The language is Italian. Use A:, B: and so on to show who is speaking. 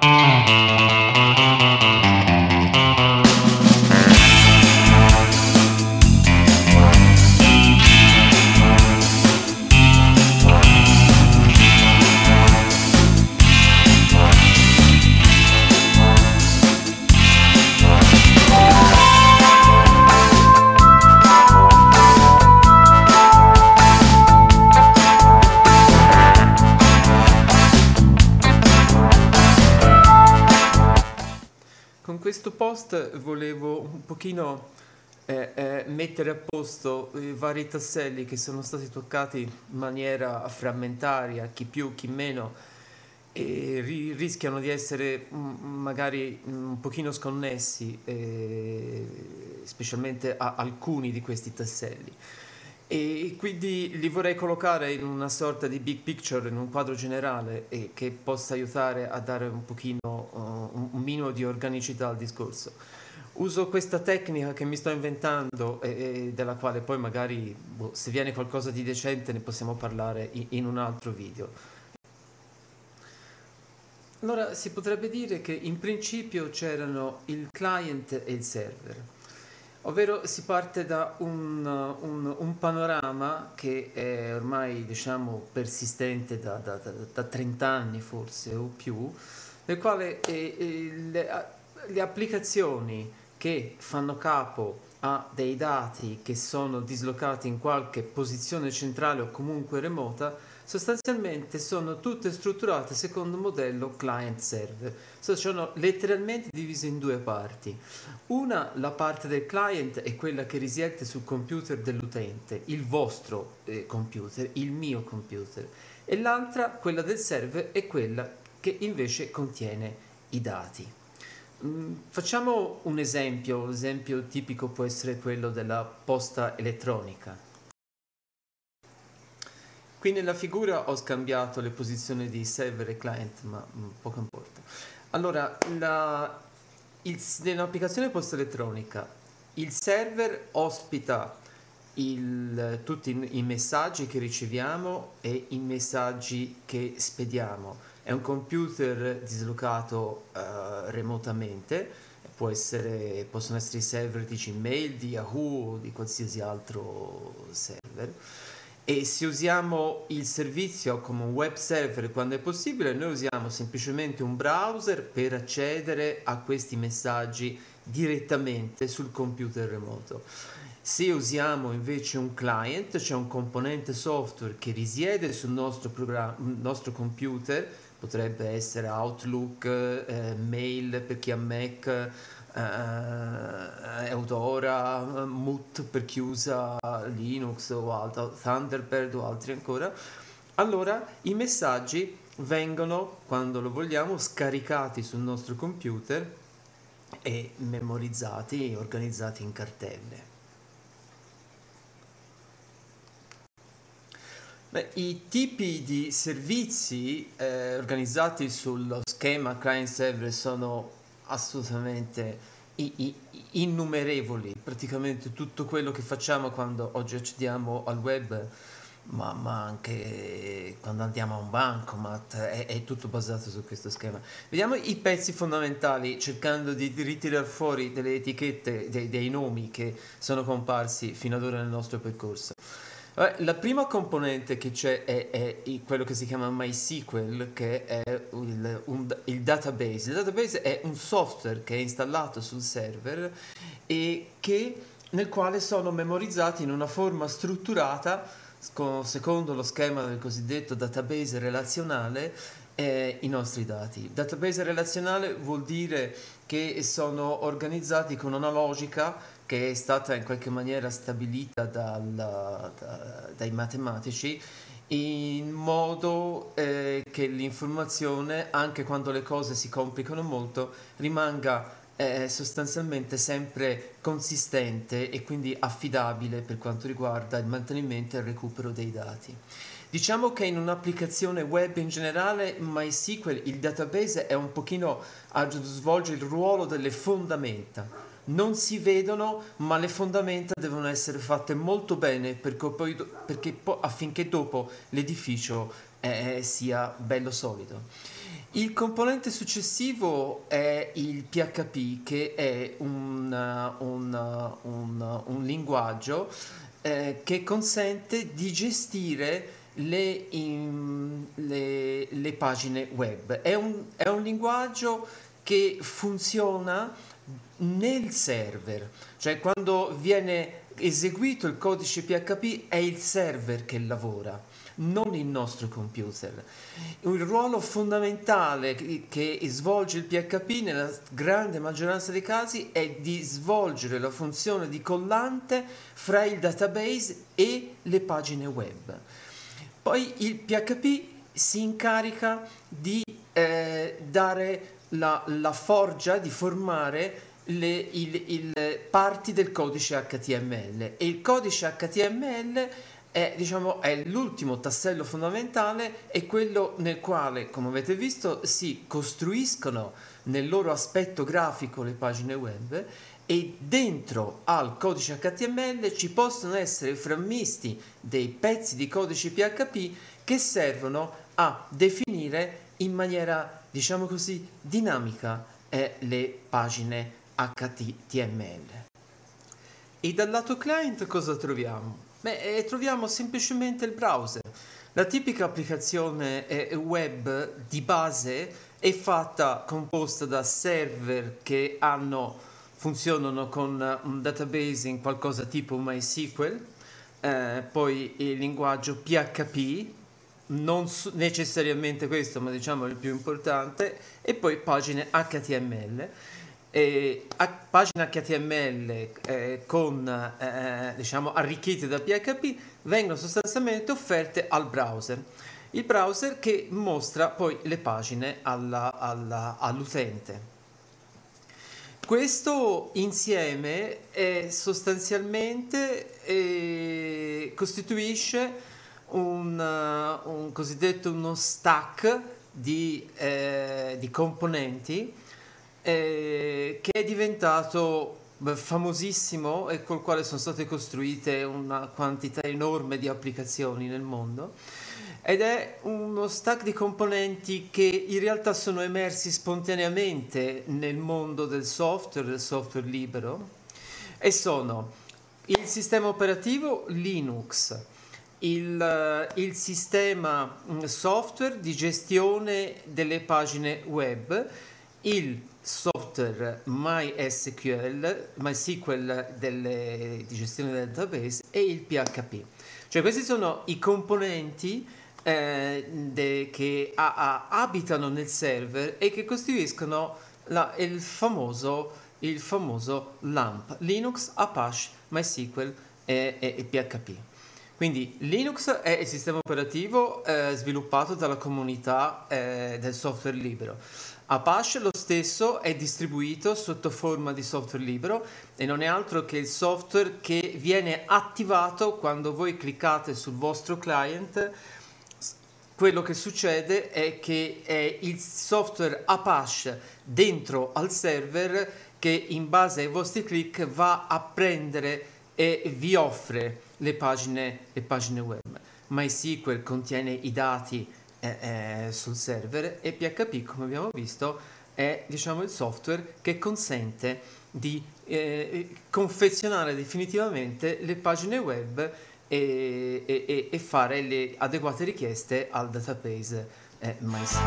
A: Con post volevo un pochino eh, eh, mettere a posto i vari tasselli che sono stati toccati in maniera frammentaria, chi più, chi meno, e ri- rischiano di essere mm, magari un pochino sconnessi, eh, specialmente a alcuni di questi tasselli. E quindi li vorrei collocare in una sorta di big picture, in un quadro generale e che possa aiutare a dare un pochino, uh, un minimo di organicità al discorso. Uso questa tecnica che mi sto inventando e, e della quale poi magari boh, se viene qualcosa di decente ne possiamo parlare in, in un altro video. Allora si potrebbe dire che in principio c'erano il client e il server. Ovvero si parte da un, un, un, panorama che è ormai diciamo persistente da, da, da, da 30 anni forse o più, nel quale eh, eh, le, le applicazioni che fanno capo a dei dati che sono dislocati in qualche posizione centrale o comunque remota sostanzialmente sono tutte strutturate secondo un modello client-server. sono letteralmente divise in due parti. Una, la parte del client, è quella che risiede sul computer dell'utente, il vostro eh, computer, il mio computer, e l'altra, quella del server, è quella che invece contiene i dati. Mm, facciamo un esempio, l'esempio tipico può essere quello della posta elettronica. Qui nella figura ho scambiato le posizioni di server e client, ma mm, poco importa. Allora, la, il, nell'applicazione posta elettronica, il server ospita il, tutti i, messaggi che riceviamo e i messaggi che spediamo. È un computer dislocato uh, remotamente, essere, possono essere i server di Gmail, di Yahoo o di qualsiasi altro server e se usiamo il servizio come un web server quando è possibile, noi usiamo semplicemente un browser per accedere a questi messaggi direttamente sul computer remoto. Se usiamo invece un client, c'è un componente software che risiede sul nostro, nostro computer, potrebbe essere Outlook, eh, mail per chi ha Mac, eh, Eudora, Moot per chi usa Linux o altro, Thunderbird o altri ancora, allora i messaggi vengono, quando lo vogliamo, scaricati sul nostro computer e memorizzati e organizzati in cartelle. I tipi di servizi eh, organizzati sullo schema client-server sono assolutamente innumerevoli, praticamente tutto quello che facciamo quando oggi accediamo al web, ma, ma anche quando andiamo a un bancomat, è, è, tutto basato su questo schema. Vediamo i pezzi fondamentali cercando di, ritirare fuori delle etichette, dei, dei nomi che sono comparsi fino ad ora nel nostro percorso. La prima componente che c'è è, è, quello che si chiama MySQL, che è il, un, il, database. Il database è un software che è installato sul server e che, nel quale sono memorizzati in una forma strutturata, secondo lo schema del cosiddetto database relazionale, eh, i nostri dati. Database relazionale vuol dire che sono organizzati con una logica che è stata in qualche maniera stabilita dal, da, dai matematici in modo eh, che l'informazione, anche quando le cose si complicano molto, rimanga eh, sostanzialmente sempre consistente e quindi affidabile per quanto riguarda il mantenimento e il recupero dei dati. Diciamo che in un'applicazione web in generale MySQL il database è un pochino svolge il ruolo delle fondamenta non si vedono, ma le fondamenta devono essere fatte molto bene perché poi, perché poi, affinché dopo l'edificio eh, sia bello solido. Il componente successivo è il PHP, che è un, un, un, un linguaggio eh, che consente di gestire le, in, le, le pagine web. È un, è un linguaggio che funziona nel server, cioè quando viene eseguito il codice PHP è il server che lavora non il nostro computer. Il ruolo fondamentale che svolge il PHP nella grande maggioranza dei casi è di svolgere la funzione di collante fra il database e le pagine web. Poi il PHP si incarica di eh, dare la, la, forgia, di formare le il, il parti del codice HTML e il codice HTML è, diciamo, è l'ultimo tassello fondamentale è quello nel quale, come avete visto, si costruiscono nel loro aspetto grafico le pagine web e dentro al codice HTML ci possono essere frammisti dei pezzi di codice PHP che servono a definire in maniera, diciamo così, dinamica eh, le pagine HTML. E dal lato client cosa troviamo? Beh, eh, troviamo semplicemente il browser. La tipica applicazione eh, web di base è fatta, composta da server che hanno, funzionano con un database in qualcosa tipo MySQL, eh, poi il linguaggio PHP, non necessariamente questo, ma diciamo il più importante, e poi pagine HTML eh, pagine HTML eh, con, eh, diciamo, arricchite da PHP vengono sostanzialmente offerte al browser. Il browser che mostra poi le pagine all'utente. Questo insieme sostanzialmente eh, costituisce un, un, cosiddetto uno stack di, eh, di componenti eh, che è diventato famosissimo e col quale sono state costruite una quantità enorme di applicazioni nel mondo. Ed è uno stack di componenti che in realtà sono emersi spontaneamente nel mondo del software, del software libero e sono il sistema operativo Linux, il, il sistema mm, software di gestione delle pagine web, il software MySQL, MySQL delle, di gestione del database e il PHP. Cioè questi sono i componenti eh, de, che a, a, abitano nel server e che costituiscono la, il, famoso, il famoso LAMP, Linux, Apache, MySQL e, e, e PHP. Quindi Linux è il sistema operativo eh, sviluppato dalla comunità eh, del software libero. Apache lo stesso è distribuito sotto forma di software libero e non è altro che il software che viene attivato quando voi cliccate sul vostro client quello che succede è che è il software Apache dentro al server che in base ai vostri click va a prendere e vi offre le pagine, le pagine web. MySQL contiene i dati eh, sul server e PHP come abbiamo visto è diciamo, il software che consente di eh, confezionare definitivamente le pagine web e, e, e, fare le adeguate richieste al database eh, MySQL.